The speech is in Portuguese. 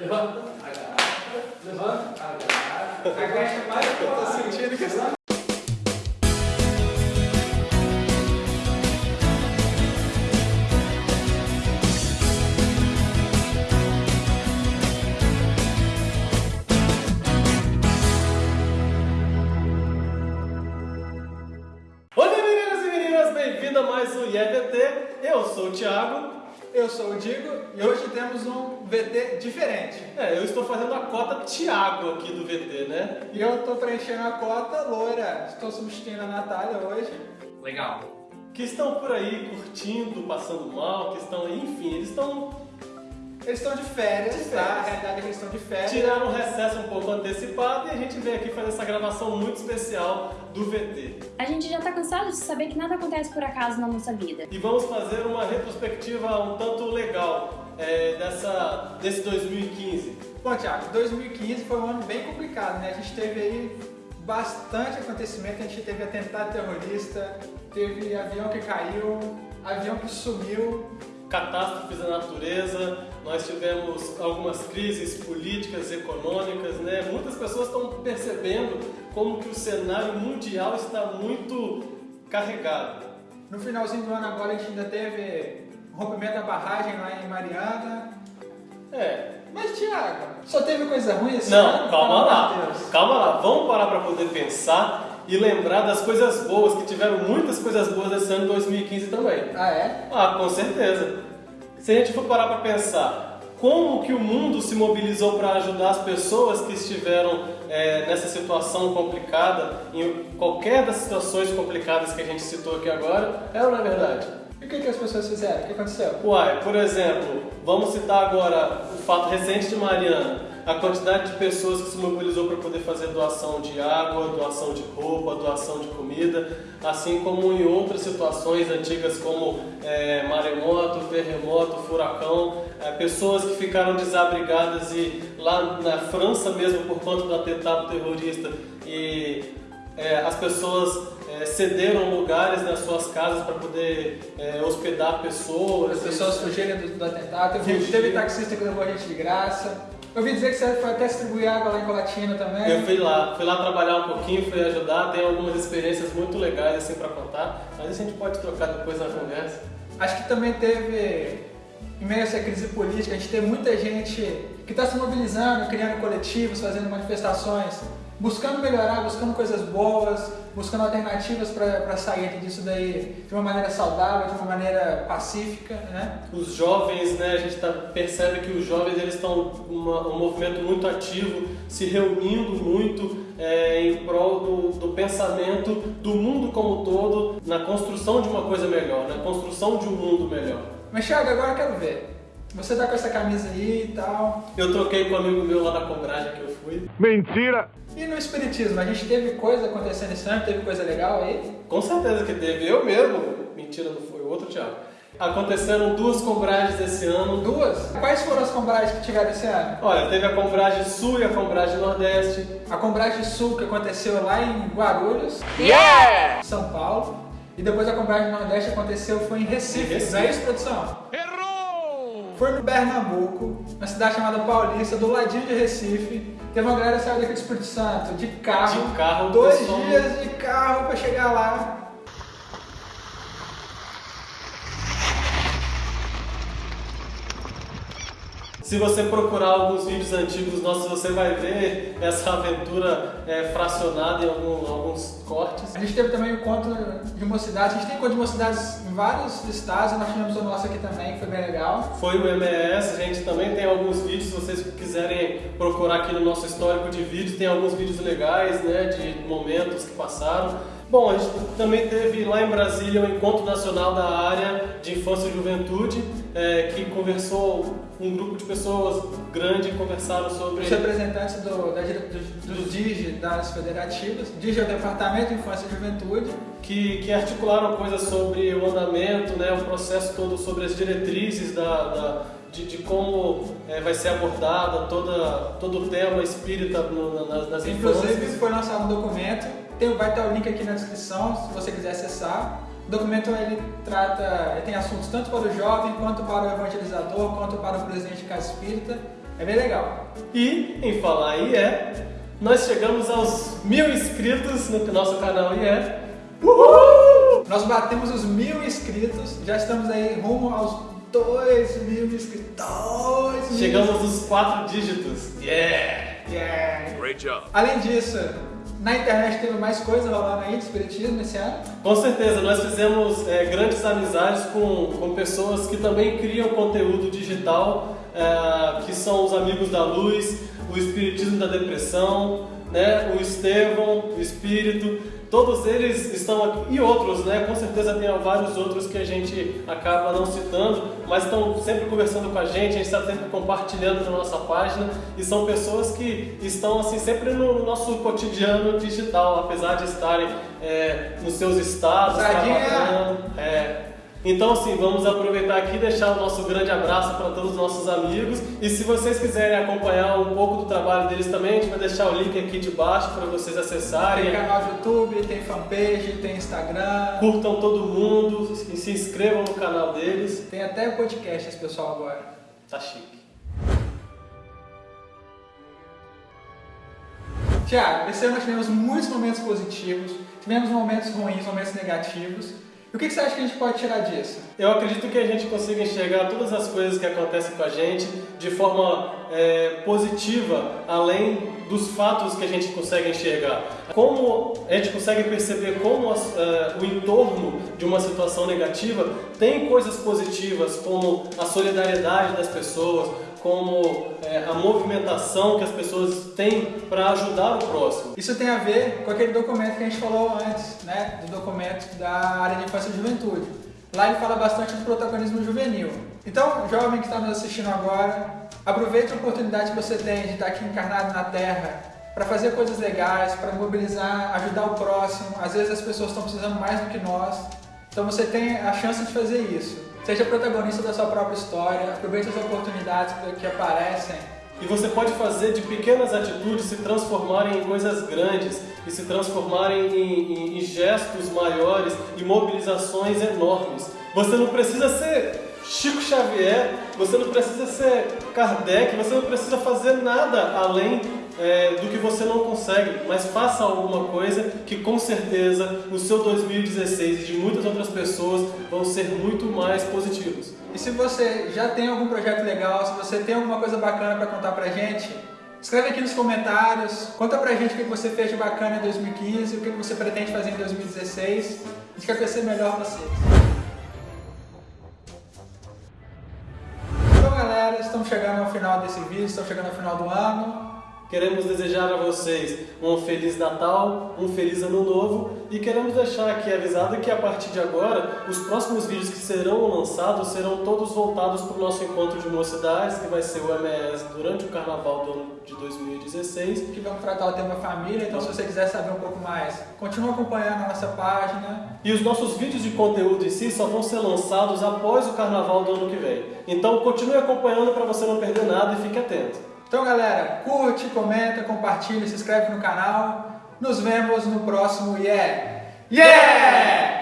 Levanta, agacha, levanta, agacha. Agacha mais eu tô sentindo que essa Olá meninas e meninas, bem-vindo a mais um IEVT. Eu sou o Thiago. Eu sou o Digo e hoje temos um VT diferente. É, eu estou fazendo a cota Thiago aqui do VT, né? E eu tô preenchendo a cota loira. Estou substituindo a Natália hoje. Legal. Que estão por aí curtindo, passando mal, que estão, enfim, eles estão Eles estão de férias, De tá? férias. A realidade é que eles estão de férias. tiraram um recesso um pouco antecipado e a gente veio aqui fazer essa gravação muito especial do VT. A gente já tá cansado de saber que nada acontece por acaso na nossa vida. E vamos fazer uma retrospectiva um tanto legal é, dessa, desse 2015. Bom, Thiago, 2015 foi um ano bem complicado, né? A gente teve aí bastante acontecimento. A gente teve atentado terrorista, teve avião que caiu, avião que sumiu. Catástrofes da natureza, nós tivemos algumas crises políticas, econômicas, né? Muitas pessoas estão percebendo como que o cenário mundial está muito carregado. No finalzinho do ano agora a gente ainda teve rompimento da barragem lá em Mariana. É. Mas, Thiago, só teve coisa ruim esse Não, ano? calma lá. Calma lá. Vamos parar para poder pensar e lembrar das coisas boas, que tiveram muitas coisas boas esse ano de 2015 também. Ah, é? Ah, com certeza. Se a gente for parar para pensar como que o mundo se mobilizou para ajudar as pessoas que estiveram é, nessa situação complicada, em qualquer das situações complicadas que a gente citou aqui agora, é ou não é verdade? E o que, que as pessoas fizeram? O que aconteceu? Uai, por exemplo, vamos citar agora o fato recente de Mariana. A quantidade de pessoas que se mobilizou para poder fazer doação de água, doação de roupa, doação de comida, assim como em outras situações antigas como é, maremoto, terremoto, furacão, é, pessoas que ficaram desabrigadas e lá na França mesmo por conta do atentado terrorista e é, as pessoas é, cederam lugares nas suas casas para poder é, hospedar pessoas. As pessoas fugiram do, do atentado, teve, teve taxista que levou a gente de graça. Eu ouvi dizer que você foi até distribuir água lá em Colatina também. Eu fui lá, fui lá trabalhar um pouquinho, fui ajudar, tem algumas experiências muito legais assim para contar, mas isso a gente pode trocar depois na conversa. Acho que também teve, em meio a essa crise política, a gente tem muita gente que está se mobilizando, criando coletivos, fazendo manifestações, buscando melhorar, buscando coisas boas, buscando alternativas para sair disso daí de uma maneira saudável, de uma maneira pacífica, né? Os jovens, né, a gente tá, percebe que os jovens eles estão uma- um movimento muito ativo, se reunindo muito é, em prol do, do pensamento do mundo como todo, na construção de uma coisa melhor, na construção de um mundo melhor. Mas Thiago, agora eu quero ver. Você tá com essa camisa aí e tal. Eu troquei com um amigo meu lá da Cobragem que eu fui. Mentira! E no espiritismo, a gente teve coisa acontecendo esse ano, teve coisa legal aí? Com certeza que teve. Eu mesmo, mentira, não foi o outro Thiago. Aconteceram duas combragens esse ano. Duas? Quais foram as combragens que tiveram esse ano? Olha, teve a Combragem Sul e a Combragem Nordeste. A Combragem Sul, que aconteceu lá em Guarulhos, Yeah! São Paulo. E depois a Combragem Nordeste aconteceu, foi em Recife, Em Recife. não é isso, produção? Errou! Foi no Pernambuco, uma cidade chamada Paulista, do ladinho de Recife. Teve uma galera que saiu daqui do Espírito Santo, de carro. De carro, Dois pessoal. dias de carro pra chegar lá. Se você procurar alguns vídeos antigos nossos, você vai ver essa aventura é, fracionada em algum- alguns cortes. A gente teve também o encontro de mocidades. A gente tem encontro de mocidades em vários estados. Nós tivemos o nosso aqui também, que foi bem legal. Foi o MES, a gente também tem alguns vídeos, se vocês quiserem procurar aqui no nosso histórico de vídeos, tem alguns vídeos legais, né, de momentos que passaram. Bom, a gente também teve lá em Brasília o Encontro Nacional da Área de Infância e Juventude, é, que conversou, um grupo de pessoas grande conversaram sobre... Os representantes do, da, do, do DIGE, das federativas. DIGE é o Departamento de Infância e Juventude. que, que articularam coisas sobre o andamento, né, o processo todo, sobre as diretrizes da, da- de, de como eh, vai ser abordada toda, todo o tema espírita no- na- nas, nas Inclusive, infâncias. foi lançado um documento. Tem, vai estar o link aqui na descrição, se você quiser acessar. O documento ele trata, ele tem assuntos tanto para o jovem, quanto para o evangelizador, quanto para o presidente de casa espírita. É bem legal. E, em falar IE, nós chegamos aos mil inscritos no nosso canal IE. Uhul! Nós batemos os mil inscritos, já estamos aí rumo aos dois mil inscritos. Dois mil Chegamos nos quatro dígitos. Yeah! Yeah. Great job. Além disso, na internet teve mais coisa rolando aí de espiritismo esse ano. Com certeza, nós fizemos é, grandes amizades com, com pessoas que também criam conteúdo digital, é, que são os Amigos da Luz, o Espiritismo da Depressão, né, o Estevão, o Espírito, todos eles estão aqui, e outros, né, com certeza tem vários outros que a gente acaba não citando, mas estão sempre conversando com a gente, a gente está sempre compartilhando na nossa página, e são pessoas que estão assim sempre no nosso cotidiano digital, apesar de estarem é, nos seus estados, trabalhando, é, então, assim, vamos aproveitar aqui e deixar o nosso grande abraço para todos os nossos amigos. E se vocês quiserem acompanhar um pouco do trabalho deles também, a gente vai deixar o link aqui de baixo para vocês acessarem. Tem canal de YouTube, tem fanpage, tem Instagram, Curtam todo mundo e se inscrevam no canal deles. tem até podcast esse pessoal agora. Tá chique. Tiago, esse ano nós tivemos muitos momentos positivos, tivemos momentos ruins, momentos negativos. E o que você acha que a gente pode tirar disso? Eu acredito que a gente consiga enxergar todas as coisas que acontecem com a gente de forma é, positiva, além dos fatos que a gente consegue enxergar. Como a gente consegue perceber como as, é, o entorno de uma situação negativa tem coisas positivas, como a solidariedade das pessoas, como é, a movimentação que as pessoas têm para ajudar o próximo. Isso tem a ver com aquele documento que a gente falou antes, né? Do documento da área de infância e juventude. Lá ele fala bastante do protagonismo juvenil. Então, jovem que está nos assistindo agora, aproveite a oportunidade que você tem de estar aqui encarnado na Terra para fazer coisas legais, para mobilizar, ajudar o próximo. Às vezes as pessoas estão precisando mais do que nós. Então você tem a chance de fazer isso. Seja protagonista da sua própria história, aproveite as oportunidades que aparecem. E você pode fazer de pequenas atitudes se transformarem em coisas grandes e se transformarem em, em- em gestos maiores e mobilizações enormes. Você não precisa ser Chico Xavier, você não precisa ser Kardec, você não precisa fazer nada além é, do que você não consegue, mas faça alguma coisa que com certeza o seu 2016 e de muitas outras pessoas vão ser muito mais positivos. E se você já tem algum projeto legal, se você tem alguma coisa bacana para contar pra gente, escreve aqui nos comentários, conta pra gente o que você fez de bacana em 2015, o que você pretende fazer em 2016. A gente quer conhecer melhor vocês. Então estamos chegando ao final desse vídeo, estamos chegando ao final do ano. Queremos desejar a vocês um Feliz Natal, um Feliz Ano Novo e queremos deixar aqui avisado que a partir de agora os próximos vídeos que serão lançados serão todos voltados para o nosso encontro de mocidades, que vai ser o MES durante o Carnaval do ano de 2016. Que vamos tratar o tema família, então se você quiser saber um pouco mais, continua acompanhando a nossa página. E os nossos vídeos de conteúdo em si só vão ser lançados após o Carnaval do ano que vem. Então continue acompanhando para você não perder nada e fique atento. Então galera, curte, comenta, compartilha, se inscreve no canal. Nos vemos no próximo Yeah! Yeah!